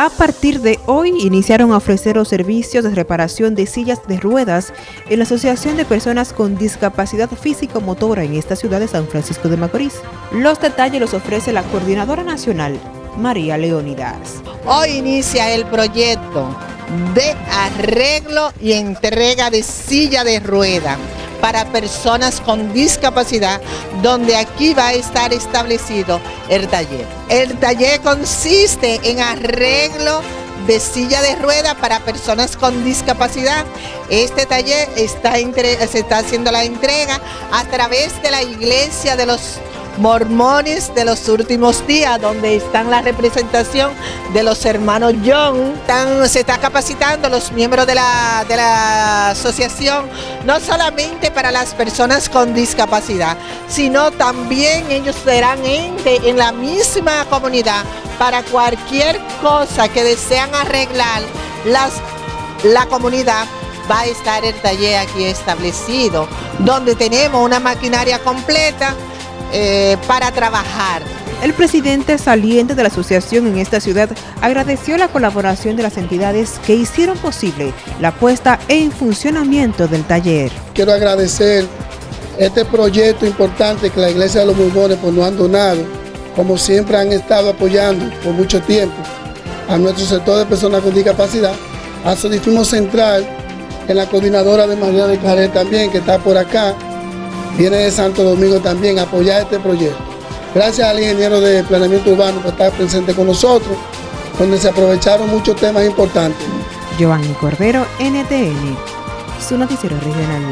A partir de hoy iniciaron a ofrecer los servicios de reparación de sillas de ruedas en la Asociación de Personas con Discapacidad Físico-Motora en esta ciudad de San Francisco de Macorís. Los detalles los ofrece la Coordinadora Nacional, María Leónidas. Hoy inicia el proyecto de arreglo y entrega de silla de rueda para personas con discapacidad, donde aquí va a estar establecido el taller. El taller consiste en arreglo de silla de rueda para personas con discapacidad. Este taller está se está haciendo la entrega a través de la iglesia de los mormones de los últimos días, donde están la representación de los hermanos John. se está capacitando los miembros de la, de la asociación, no solamente para las personas con discapacidad, sino también ellos serán ente en la misma comunidad para cualquier cosa que desean arreglar las, la comunidad va a estar el taller aquí establecido, donde tenemos una maquinaria completa eh, para trabajar. El presidente saliente de la asociación en esta ciudad agradeció la colaboración de las entidades que hicieron posible la puesta en funcionamiento del taller. Quiero agradecer este proyecto importante que la Iglesia de los Mormones pues, nos han donado, como siempre han estado apoyando por mucho tiempo a nuestro sector de personas con discapacidad, a Sodifimo Central, en la coordinadora de María de Caret también, que está por acá, viene de Santo Domingo también a apoyar este proyecto. Gracias al ingeniero de planeamiento urbano por estar presente con nosotros, donde se aprovecharon muchos temas importantes. Giovanni Cordero, NTN, su noticiero regional.